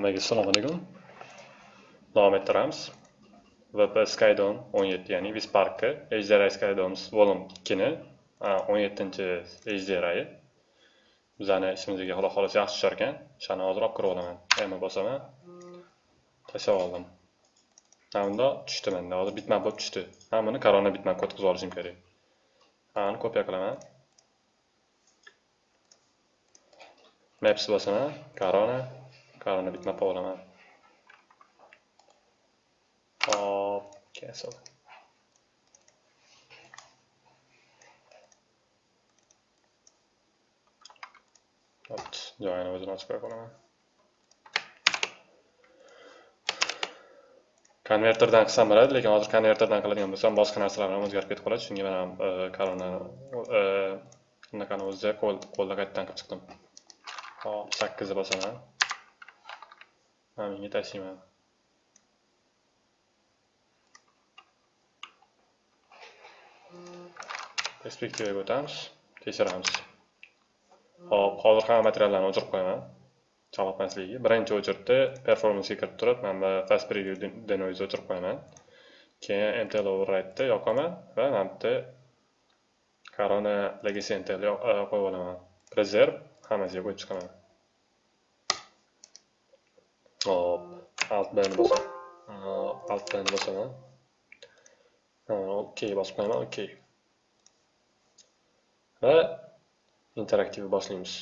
Hammaga assalomu alaykum. Davom ettiramiz. VP Skydome 17 ya'ni Visparkka HDRI Skydomes Volume 2 ni 17-chi HDRI. Bizani ishimizga xudo xohlasa yaxshi tushar ekan. Shani hozir olib kirib olaman. Yana bosaman. Tashlab oldim. Hamda tushdi menda. Hozir bitmap bo'lib tushdi. buni korona bitmapga o'tkazib olishim kerak. Hammani kopiya qilaman. Maps bosaman. Korona korona bitmap olaman. Hop, cancel. Hop, joyini o'zini ochib qo'ya qolaman. konverterdan qilsam bo'ladi lekin hozir konverterdan qiladigan bo'lsam boshqa narsalar ham o'zgarib ketib qoladi shunga men ham koronani bunaqani o'zida qo'lda qaytadan qilib chiqdim hop sakkizni bosaman mana bunga tashlayman perspektivaga o'tamiz tekshiramiz hop hozir hamma materiallarni o'chirib qo'yaman chalg'itmasligiga birinchi o'chirtda performansga kirib turib mana bu fast preview denoise o'chirib qo'yaman keyin mtl override'ni yoqaman va mana bu yerda corona legacy mtl qo'yib olaman preserve hammasiga qo'yib chiqaman hop alt bni bosaman alt bni bosaman ok bosib qo'yaman ok va interaktiv boshlaymiz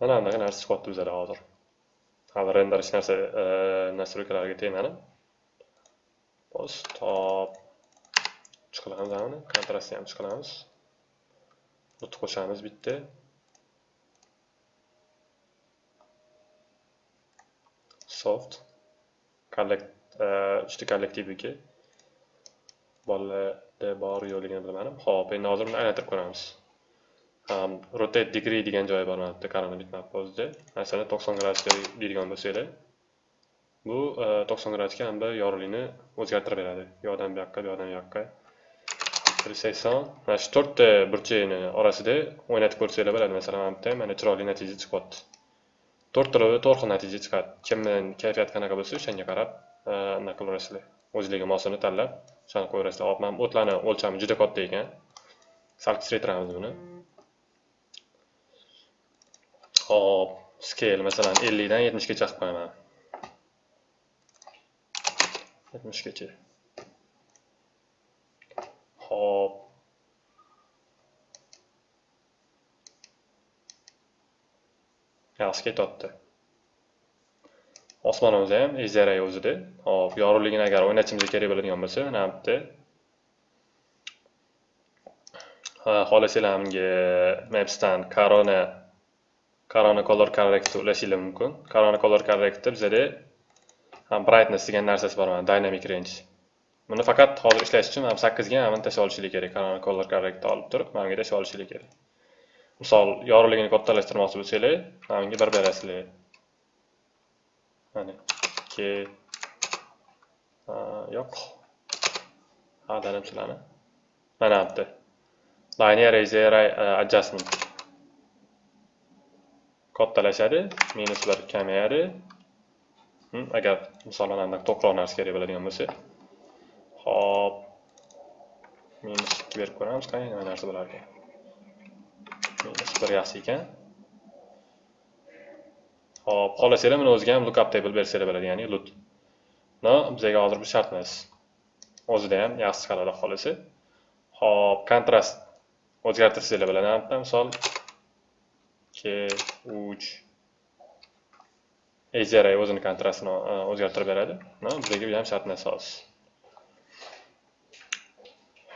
mana bunaqa narsa chiqyapti bizada hozir hali render hech narsa nastroykalarga tegmadim top chiqilamiz ani kontrastni ham chiqilamiz lut qo'shamiz bitta soft. Collect uchta kollektivniki bolalarda bor yo'qligini bilmadim ho'p endi hozir buni aylantirib ko'ramiz Um, rotate degree degan joyi bor mana bu yerda korona bitmap o'zida masalan to'qson gradusga deydigan bo'lsanglar bu uh, to'qson gradusga hamda yorug'likni o'zgartirib beradi. Bu yoqdan bu yoqqa bu yoqdan bu yoqqa. Bir sakson mana shu to'rtta burchakni orasida o'ynatib ko'rsanglar bo'ladi. Masalan mana bu yerda mana chiroyli natija chiqyapti. To'rttalovda to'rt xil natija chiqadi. Kimni kayfiyati qanaqa bo'lsa o'shanga qarab uh, anaqa qilaverasizlar o'zinglarga mosini tanlab o'shani qo'yaverasizlar hop mana o'tlarni o'lchami juda katta ekan. Sal kichraytiramiz buni hop scale masalan 50 dan 70 gacha qilib qo'yaman yetmishgacha hop. Yaxshi ketyapti osmonimiz ham ejara o'zida. Hop yorug'ligini agar o'ynatishimiz kerak bo'ladigan bo'lsa mana bu yerda xohlasanglar bunga mapsdan corona corona color corrector ulashinglar mumkin corona color corrector bizada ham brightness degan narsasi bor mana dynamic range. Buni faqat hozir ishlash uchun ham 8 ga ham tashlab olishinglar kerak corona color corrector olib turib mana bunga tashlab olishinglar kerak. Misol yorug'ligini kattalashtirmoqchi bo'lsanglar mana bunga bir berasizlar. Mana ikki yo'q. Ag'dardim sizlarni mana bu yerda linear adjustment. Kattalashadi minuslar kamayadi. Hm, agar misol mana bunaqa to'qroq narsa kerak bo'ladigan bo'lsa. Hop minus ikki berib ko'ramiz qani nima narsa bo'lar ekan minus bir yaxshi ekan. Hop xohlasanglar buni o'ziga ham lookup table bersanglar bo'ladi ya'ni lut no bizga hozir bu shart emas o'zida ham yaxshi chiqaradi xohlasa. Hop kontrast o'zgartirsanglar bo'ladi misol ikki uch ejara o'zini kontrastini o'zgartirib beradi bizga bu ham shart emas hozir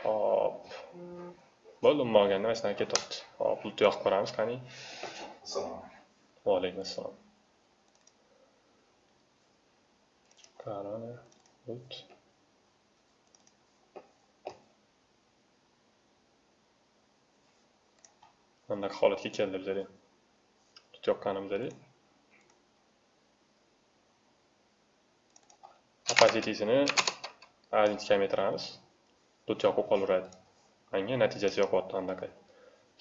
hop. Bo'ldi umuman olganda mana shunaqa ketyapti hop lut yoqib ko'ramiz qani Assalomu va alaykum assalom korona lut bunaqa holatga keldi bizada joqqanimizda opacitysini ancha kamaytiramiz dud yoqib qolaveradi manga natijasi yoqyapti anaqa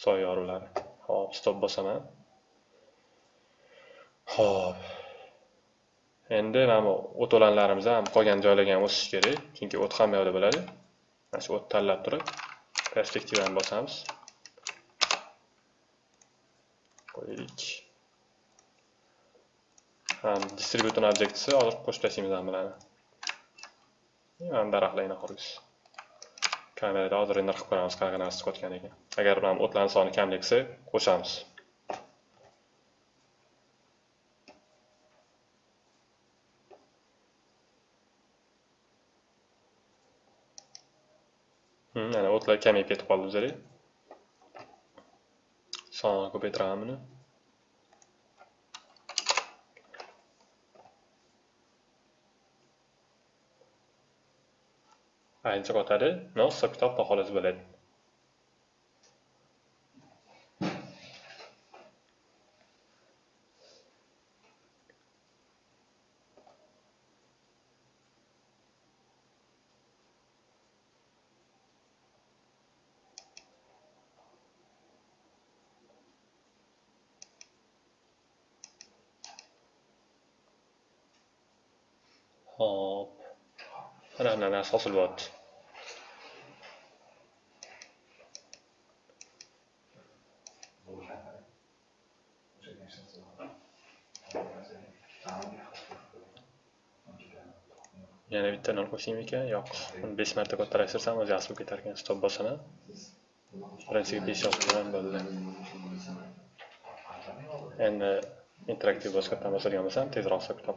soya yorug'lari hop stop bosaman hop endi mana o'to'lanlarimiz ham qolgan joylarga ham o'sish kerak chunki o't ham yo'lda bo'ladi. Mana shu o't tanlab turib perspektivani bosamiz. Qo'ydik. Distributor objektisi hozir qo'shib tashlaymiz bularni mana daraxtlarni ho'kiz kamerada hozir render qilib ko'ramiz qanaqa narsa chiqayotgan ekan agar mana o'tlarni soni kamlik qo'shamiz mana o'tlar kamayib ketib qoldi bizada sonini ko'paytiramiz buni aynicha qotadi no hisob kitob xolos bo'ladi Hop. Mana bunaqa narsa hosil bo'lyapti. yana bitta nol qo'shaymikan yo'q uni besh marta kattarashtirsam o'zi yaxshi bo'lib ketar ekan stop bosaman birinchiga besh yozib qo'yaman bo'ldi endi interaktiv boshqatdan bosadigan bo'lsam tezroq hisob kitob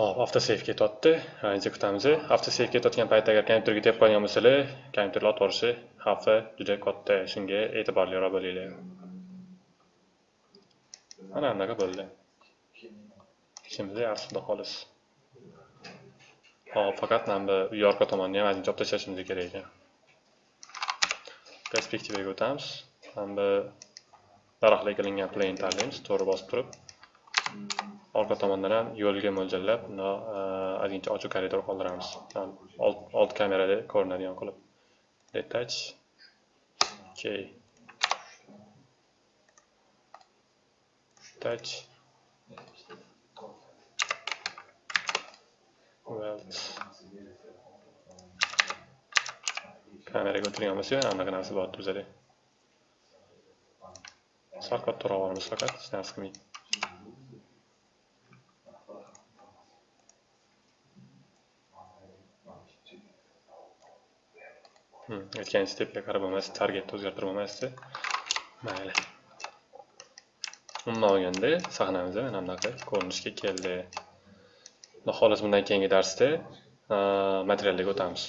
Hop, avtosave ketyapti. Endi kutamiz. Avtosave ketayotgan paytda agar kompyuterga tep qo'ygan bo'lsangiz, kompyuter otvorishi xavfi juda katta. Shunga e'tiborliroq bo'linglar. Mana bunaqa bo'ldi. Ishimiz yaxshi xolis. Hop, faqat mana bu yorqa tomonni ham ozgincha olib tashlashimiz kerak ekan. Perspektivaga o'tamiz. Mana bu daraxtlar qilingan plane tanlaymiz, to'g'ri bosib turib. Orqa tomondan ham yo'lga mo'ljallab ozgincha e, ochiq koridor qoldiramiz. Old kamerada ko'rinadigan qilib. Detach. Okay touch weld kameraga o'tirgan bo'lsa yana anaqa narsa bor bizada. Sal kattaroq olamiz faqat hech narsa qilmaydi Hmm, aytgan stepga qarab bo'lmasdi targetni o'zgartirib bo'lmasdi mayli umuman olganda sahnamiz mana bunaqa ko'rinishga keldi xudo xohlasa bundan keyingi darsda materiallarga o'tamiz